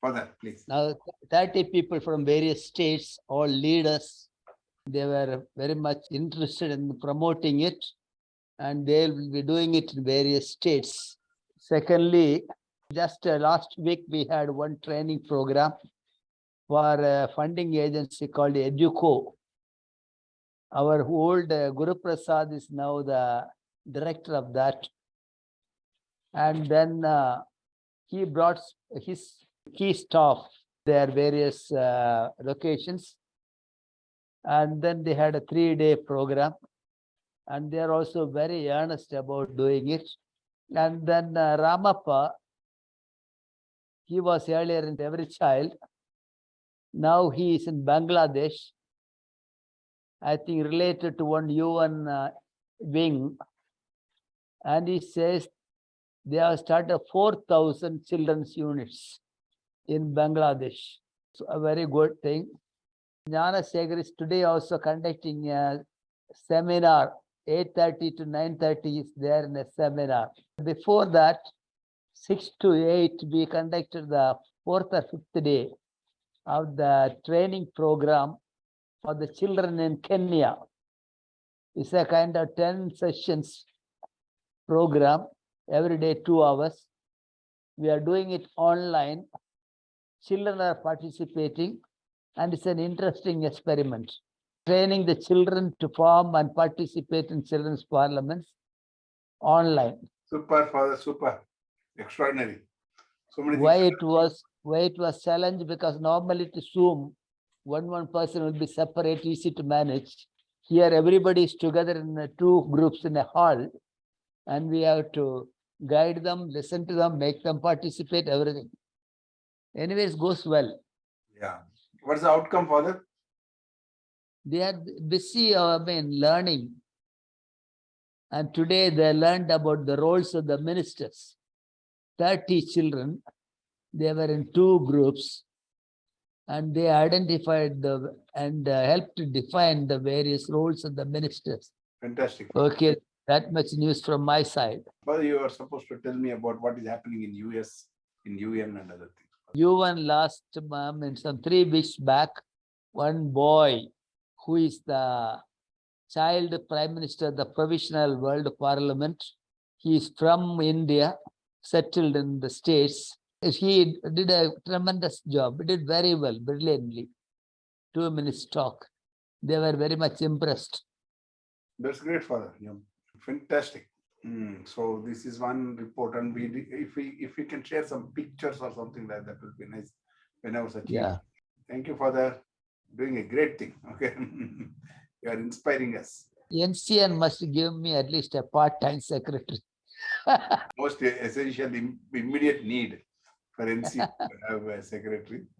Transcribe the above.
Father, please. Now, 30 people from various states, all leaders, they were very much interested in promoting it. And they will be doing it in various states. Secondly, just uh, last week, we had one training program for a funding agency called Educo. Our old uh, Guru Prasad is now the director of that. And then uh, he brought his key staff, their various uh, locations. And then they had a three-day program. And they are also very earnest about doing it. And then uh, Ramappa, he was earlier in Every Child. Now he is in Bangladesh. I think related to one UN uh, wing. And he says they have started four thousand children's units in Bangladesh. So a very good thing. Jnana Sekhar is today also conducting a seminar, eight thirty to nine thirty is there in a seminar. Before that, six to eight, we conducted the fourth or fifth day of the training program for the children in Kenya. It's a kind of ten sessions program, every day two hours. We are doing it online. Children are participating and it's an interesting experiment. Training the children to form and participate in children's parliaments online. Super, Father, super. Extraordinary. So many Why it was, why it was challenge because normally to Zoom, one, one person will be separate, easy to manage. Here, everybody is together in the two groups in a hall. And we have to guide them, listen to them, make them participate, everything. Anyways, goes well. Yeah. What's the outcome, Father? They are busy, uh, I mean, learning. And today they learned about the roles of the ministers. Thirty children, they were in two groups. And they identified the, and uh, helped to define the various roles of the ministers. Fantastic. Okay, that much news from my side. Father, you are supposed to tell me about what is happening in US, in UN and other things. UN last month, in some three weeks back, one boy who is the child prime minister the provisional world parliament. He is from India, settled in the states. He did a tremendous job, He did very well, brilliantly. Two minutes talk. They were very much impressed. That's great, Father. Yeah. Fantastic. Hmm, So this is one report and we, if we, if we can share some pictures or something like that will be nice. When I was a Yeah. Thank you, Father. Doing a great thing. Okay. You are inspiring us. NCN must give me at least a part-time secretary. Most essential, immediate need for NC to have a secretary.